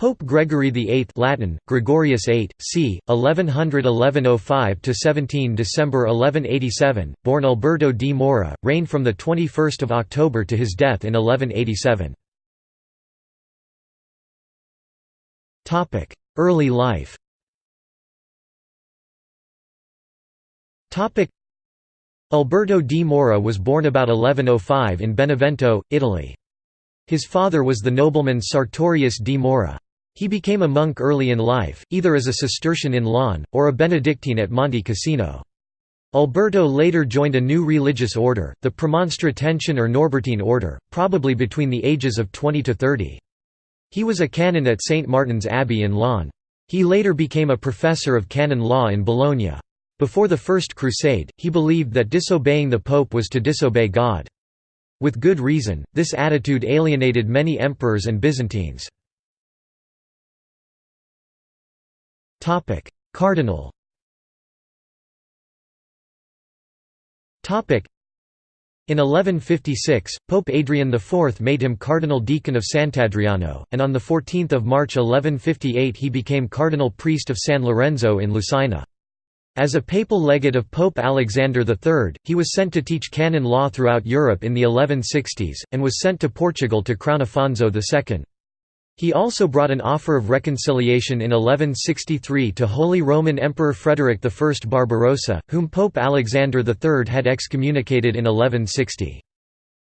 Pope Gregory VIII Latin, Gregorius VIII, c. 1100–1105–17 December 1187, born Alberto di Mora, reigned from 21 October to his death in 1187. Early life Alberto di Mora was born about 1105 in Benevento, Italy. His father was the nobleman Sartorius di Mora. He became a monk early in life, either as a Cistercian in Laon, or a Benedictine at Monte Cassino. Alberto later joined a new religious order, the Premonstratensian or Norbertine order, probably between the ages of 20 to 30. He was a canon at St. Martin's Abbey in Laon. He later became a professor of canon law in Bologna. Before the First Crusade, he believed that disobeying the Pope was to disobey God. With good reason, this attitude alienated many emperors and Byzantines. Topic: Cardinal. Topic: In 1156, Pope Adrian IV made him Cardinal Deacon of Sant'Adriano, and on 14 March 1158 he became Cardinal Priest of San Lorenzo in Lucina. As a papal legate of Pope Alexander III, he was sent to teach canon law throughout Europe in the 1160s, and was sent to Portugal to crown Afonso II. He also brought an offer of reconciliation in 1163 to Holy Roman Emperor Frederick I Barbarossa, whom Pope Alexander III had excommunicated in 1160.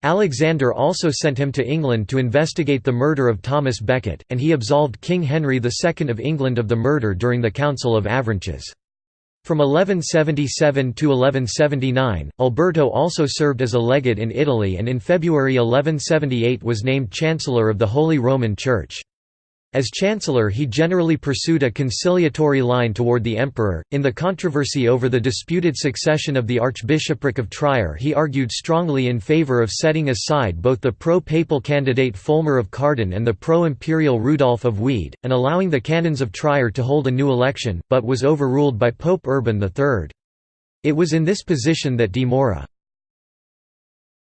Alexander also sent him to England to investigate the murder of Thomas Becket, and he absolved King Henry II of England of the murder during the Council of Avranches. From 1177 to 1179, Alberto also served as a legate in Italy and in February 1178 was named Chancellor of the Holy Roman Church. As chancellor he generally pursued a conciliatory line toward the emperor. In the controversy over the disputed succession of the archbishopric of Trier he argued strongly in favour of setting aside both the pro-papal candidate Folmar of Karden and the pro-imperial Rudolf of Wied, and allowing the canons of Trier to hold a new election, but was overruled by Pope Urban III. It was in this position that de Mora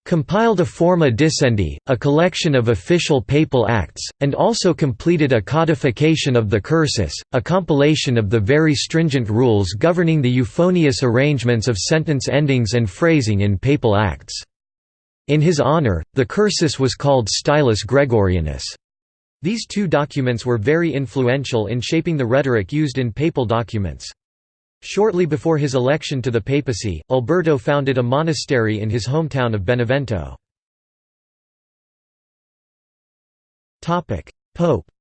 compiled a Forma Dicendi, a collection of official papal acts, and also completed a codification of the cursus, a compilation of the very stringent rules governing the euphonious arrangements of sentence endings and phrasing in papal acts. In his honor, the cursus was called Stylus Gregorianus. These two documents were very influential in shaping the rhetoric used in papal documents. Shortly before his election to the papacy, Alberto founded a monastery in his hometown of Benevento. Pope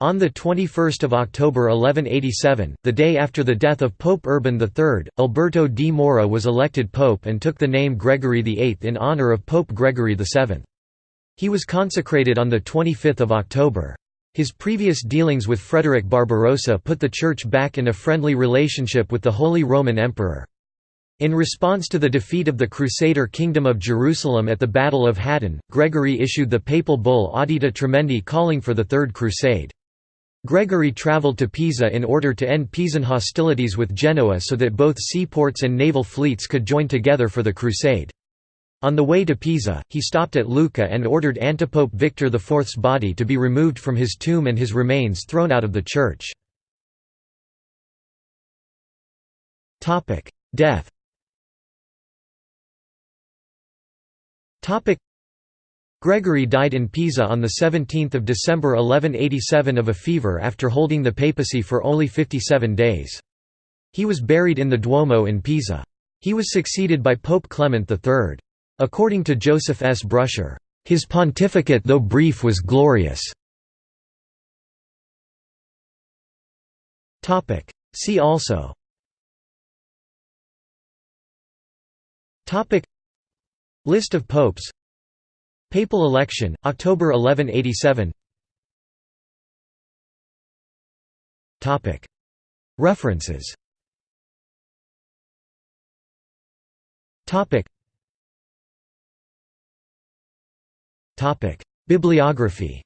on 21 October 1187, the day after the death of Pope Urban III, Alberto di Mora was elected pope and took the name Gregory VIII in honour of Pope Gregory VII. He was consecrated on 25 October. His previous dealings with Frederick Barbarossa put the Church back in a friendly relationship with the Holy Roman Emperor. In response to the defeat of the Crusader Kingdom of Jerusalem at the Battle of Hattin, Gregory issued the papal bull Audita Tremendi calling for the Third Crusade. Gregory travelled to Pisa in order to end Pisan hostilities with Genoa so that both seaports and naval fleets could join together for the crusade. On the way to Pisa, he stopped at Lucca and ordered antipope Victor IV's body to be removed from his tomb and his remains thrown out of the church. Death Gregory died in Pisa on 17 December 1187 of a fever after holding the papacy for only 57 days. He was buried in the Duomo in Pisa. He was succeeded by Pope Clement III. According to Joseph S. Brusher, "...his pontificate though brief was glorious." See also. List of popes. Papal election, October 1187 References Bibliography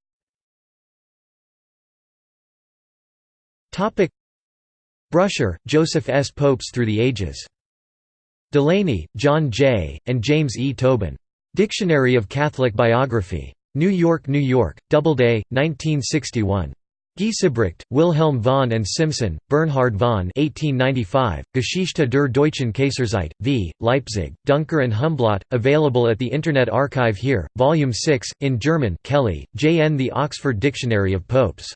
Brusher, Joseph S. Popes Through the Ages. Delaney, John J., and James E. Tobin. Dictionary of Catholic Biography. New York, New York, Doubleday, 1961. Giesebrecht, Wilhelm von and Simson, Bernhard von 1895, Geschichte der deutschen Kaiserzeit, v. Leipzig, Duncker and Humblot, available at the Internet Archive here, Volume 6, in German Kelly, J. N. The Oxford Dictionary of Popes.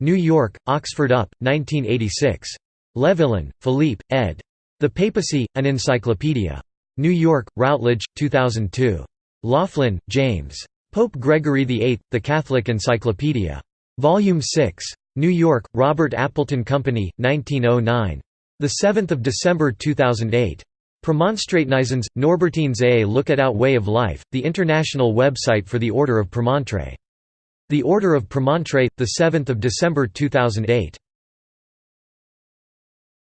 New York, Oxford UP, 1986. Levillain, Philippe, ed. The Papacy, An Encyclopedia. New York, Routledge, 2002. Loughlin, James. Pope Gregory VIII, The Catholic Encyclopedia. Volume 6. New York, Robert Appleton Company, 1909. 7 December 2008. Premonstratensians, Norbertines a Look at Out Way of Life, the international website for the Order of Premontre. The Order of Premontre, 7 December 2008.